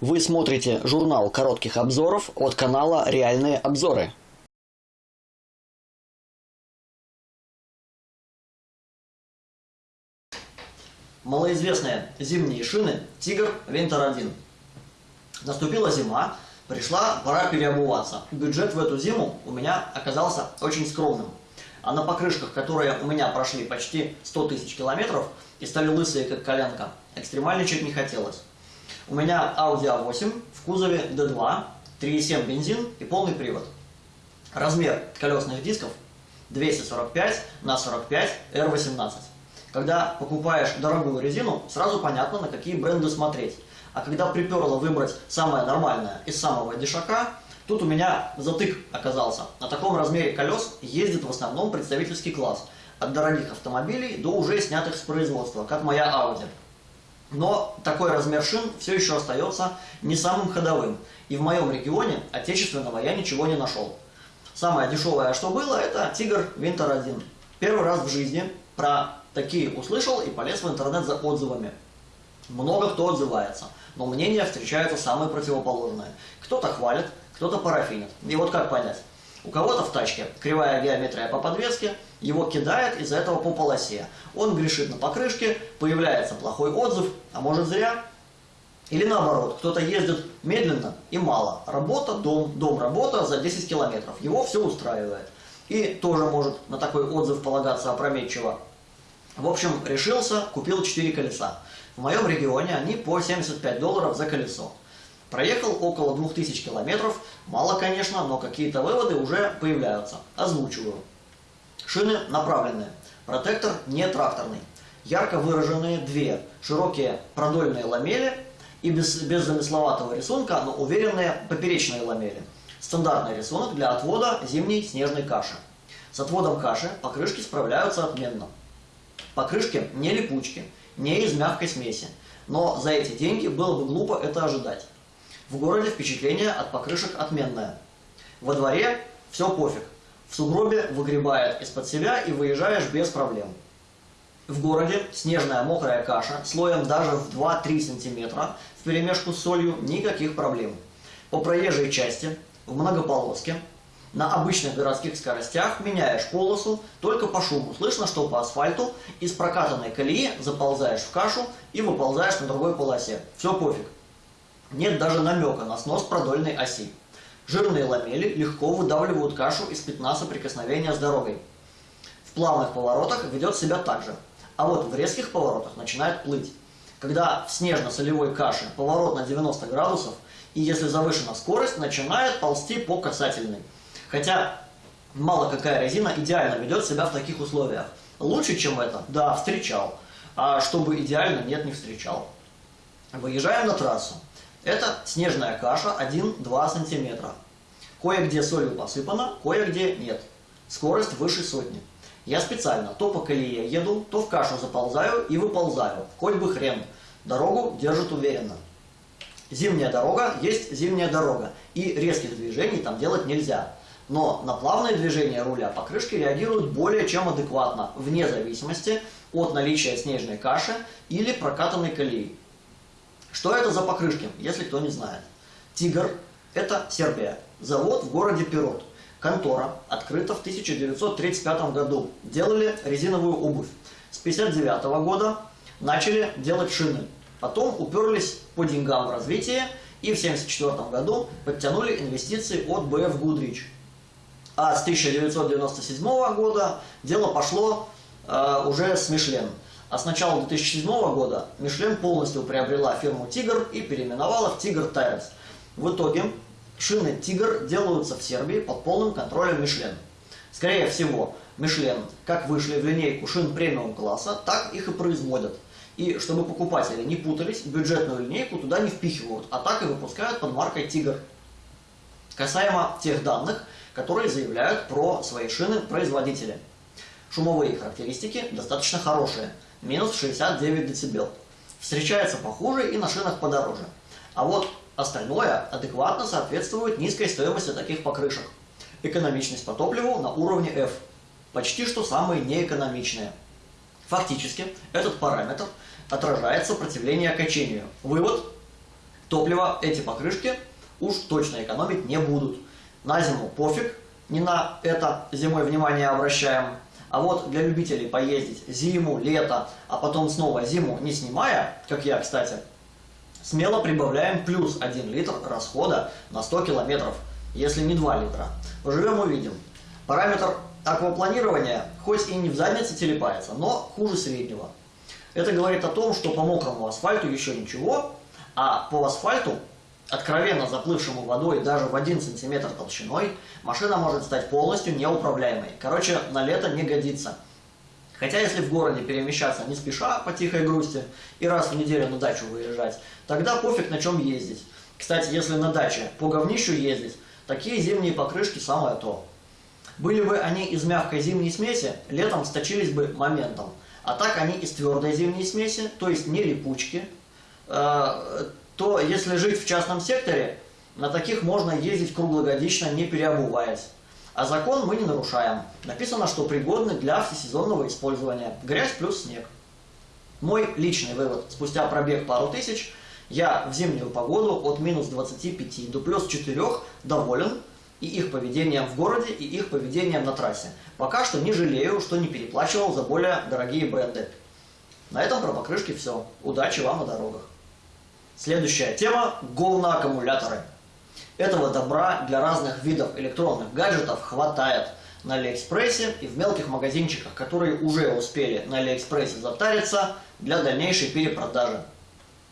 Вы смотрите журнал коротких обзоров от канала «Реальные обзоры». Малоизвестные зимние шины «Тигр Винтер 1». Наступила зима, пришла пора переобуваться. Бюджет в эту зиму у меня оказался очень скромным. А на покрышках, которые у меня прошли почти 100 тысяч километров и стали лысые, как коленка, экстремальничать не хотелось. У меня Audi A8 в кузове D2, 3,7 бензин и полный привод. Размер колесных дисков 245 на 45 R18. Когда покупаешь дорогую резину, сразу понятно, на какие бренды смотреть. А когда приперло выбрать самое нормальное из самого дешака, тут у меня затык оказался. На таком размере колес ездит в основном представительский класс. От дорогих автомобилей до уже снятых с производства, как моя Audi. Но такой размер шин все еще остается не самым ходовым. И в моем регионе отечественного я ничего не нашел. Самое дешевое, что было, это Тигр Винтер 1. Первый раз в жизни про такие услышал и полез в интернет за отзывами. Много кто отзывается, но мнения встречаются самые противоположные. Кто-то хвалит, кто-то парафинит. И вот как понять? У кого-то в тачке кривая геометрия по подвеске, его кидает из-за этого по полосе. Он грешит на покрышке, появляется плохой отзыв, а может зря. Или наоборот, кто-то ездит медленно и мало. Работа, дом, дом, работа за 10 километров. Его все устраивает. И тоже может на такой отзыв полагаться опрометчиво. В общем, решился, купил 4 колеса. В моем регионе они по 75 долларов за колесо. Проехал около 2000 километров, мало, конечно, но какие-то выводы уже появляются. Озвучиваю. Шины направленные, протектор не тракторный. Ярко выраженные две широкие продольные ламели и без, без замысловатого рисунка, но уверенные поперечные ламели. Стандартный рисунок для отвода зимней снежной каши. С отводом каши покрышки справляются отменно. Покрышки не липучки, не из мягкой смеси, но за эти деньги было бы глупо это ожидать. В городе впечатление от покрышек отменное. Во дворе все пофиг. В сугробе выгребает из-под себя и выезжаешь без проблем. В городе снежная мокрая каша слоем даже в 2-3 сантиметра в перемешку с солью никаких проблем. По проезжей части, в многополоске, на обычных городских скоростях меняешь полосу только по шуму. Слышно, что по асфальту из прокатанной колеи заползаешь в кашу и выползаешь на другой полосе. Все пофиг. Нет даже намека на снос продольной оси. Жирные ламели легко выдавливают кашу из пятна соприкосновения с дорогой. В плавных поворотах ведет себя так же, а вот в резких поворотах начинает плыть. Когда в снежно-солевой каше поворот на 90 градусов, и если завышена скорость, начинает ползти по касательной. Хотя мало какая резина идеально ведет себя в таких условиях. Лучше, чем это? Да, встречал. А чтобы идеально, нет, не встречал. Выезжаем на трассу. Это снежная каша 1-2 сантиметра. Кое-где солью посыпано, кое-где нет. Скорость выше сотни. Я специально то по колее еду, то в кашу заползаю и выползаю. Хоть бы хрен. Дорогу держит уверенно. Зимняя дорога есть зимняя дорога. И резких движений там делать нельзя. Но на плавные движения руля покрышки реагируют более чем адекватно, вне зависимости от наличия снежной каши или прокатанной колеи. Что это за покрышки, если кто не знает? Тигр – это Сербия. Завод в городе Пирот. Контора открыта в 1935 году. Делали резиновую обувь. С 1959 года начали делать шины. Потом уперлись по деньгам в развитие и в 1974 году подтянули инвестиции от BF Goodrich. А с 1997 года дело пошло э, уже с Мишлен. А с начала 2007 года Мишлен полностью приобрела фирму Тигр и переименовала в Тигр Tires. В итоге шины Тигр делаются в Сербии под полным контролем Мишлен. Скорее всего, Мишлен как вышли в линейку шин премиум класса, так их и производят. И чтобы покупатели не путались, бюджетную линейку туда не впихивают, а так и выпускают под маркой Тигр. Касаемо тех данных, которые заявляют про свои шины производители. Шумовые характеристики достаточно хорошие – минус 69 дБ. Встречается похуже и на шинах подороже. А вот остальное адекватно соответствует низкой стоимости таких покрышек. Экономичность по топливу на уровне F. Почти что самые неэкономичные. Фактически, этот параметр отражает сопротивление качению. Вывод Топливо эти покрышки уж точно экономить не будут. На зиму пофиг, не на это зимой внимание обращаем. А вот для любителей поездить зиму, лето, а потом снова зиму не снимая, как я, кстати, смело прибавляем плюс 1 литр расхода на 100 километров, если не 2 литра. Поживем увидим. Параметр аквапланирования хоть и не в заднице телепается, но хуже среднего. Это говорит о том, что по мокрому асфальту еще ничего, а по асфальту, откровенно заплывшему водой даже в 1 сантиметр толщиной, машина может стать полностью неуправляемой. Короче, на лето не годится. Хотя если в городе перемещаться не спеша по тихой грусти и раз в неделю на дачу выезжать, тогда пофиг на чем ездить. Кстати, если на даче по говнищу ездить, такие зимние покрышки самое то. Были бы они из мягкой зимней смеси, летом сточились бы моментом. А так они из твердой зимней смеси, то есть не липучки. Э, то если жить в частном секторе, на таких можно ездить круглогодично, не переобуваясь. А закон мы не нарушаем. Написано, что пригодны для всесезонного использования. Грязь плюс снег. Мой личный вывод. Спустя пробег пару тысяч, я в зимнюю погоду от минус 25 до плюс 4 доволен и их поведением в городе, и их поведением на трассе. Пока что не жалею, что не переплачивал за более дорогие бренды. На этом про покрышки все. Удачи вам на дорогах. Следующая тема – говноаккумуляторы. Этого добра для разных видов электронных гаджетов хватает на Алиэкспрессе и в мелких магазинчиках, которые уже успели на Алиэкспрессе затариться для дальнейшей перепродажи.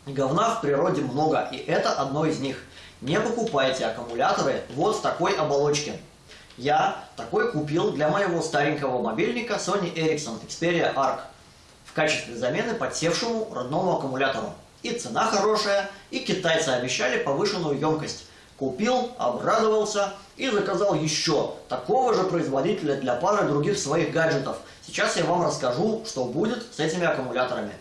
Говна в природе много, и это одно из них. Не покупайте аккумуляторы вот в такой оболочке. Я такой купил для моего старенького мобильника Sony Ericsson Xperia ARC в качестве замены подсевшему родному аккумулятору. И цена хорошая, и китайцы обещали повышенную емкость. Купил, обрадовался и заказал еще такого же производителя для пары других своих гаджетов. Сейчас я вам расскажу, что будет с этими аккумуляторами.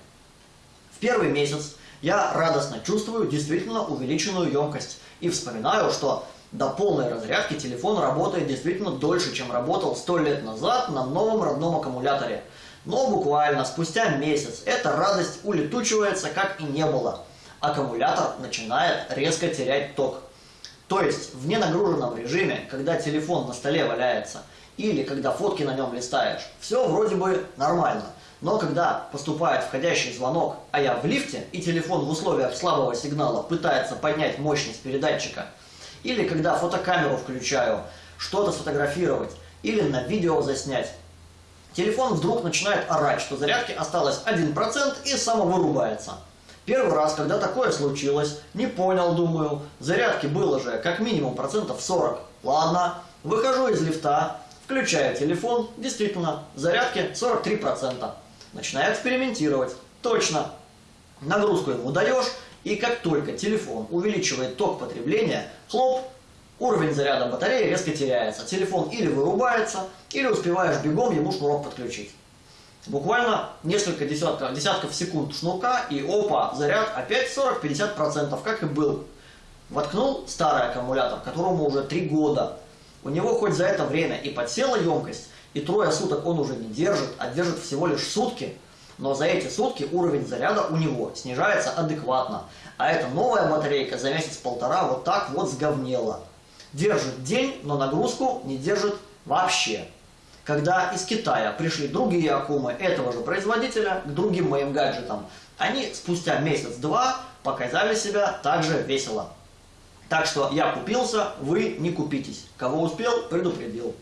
В первый месяц я радостно чувствую действительно увеличенную емкость и вспоминаю, что до полной разрядки телефон работает действительно дольше, чем работал сто лет назад на новом родном аккумуляторе. Но буквально спустя месяц эта радость улетучивается, как и не было. Аккумулятор начинает резко терять ток. То есть в ненагруженном режиме, когда телефон на столе валяется, или когда фотки на нем листаешь, все вроде бы нормально. Но когда поступает входящий звонок, а я в лифте, и телефон в условиях слабого сигнала пытается поднять мощность передатчика, или когда фотокамеру включаю, что-то сфотографировать, или на видео заснять, телефон вдруг начинает орать, что зарядки осталось 1% и самовырубается. Первый раз, когда такое случилось, не понял, думаю, зарядки было же как минимум процентов 40. Ладно, выхожу из лифта, включаю телефон, действительно, зарядки 43%. Начинаю экспериментировать. Точно. Нагрузку ему даешь, и как только телефон увеличивает ток потребления, хлоп, уровень заряда батареи резко теряется. Телефон или вырубается, или успеваешь бегом ему шнурок подключить. Буквально несколько десятков, десятков секунд шнурка, и опа, заряд опять 40-50%, как и был. Воткнул старый аккумулятор, которому уже 3 года. У него хоть за это время и подсела емкость, и трое суток он уже не держит, а держит всего лишь сутки. Но за эти сутки уровень заряда у него снижается адекватно. А эта новая батарейка за месяц-полтора вот так вот сговнела. Держит день, но нагрузку не держит вообще когда из Китая пришли другие акумы этого же производителя к другим моим гаджетам, они спустя месяц-два показали себя также весело. Так что я купился, вы не купитесь. Кого успел, предупредил.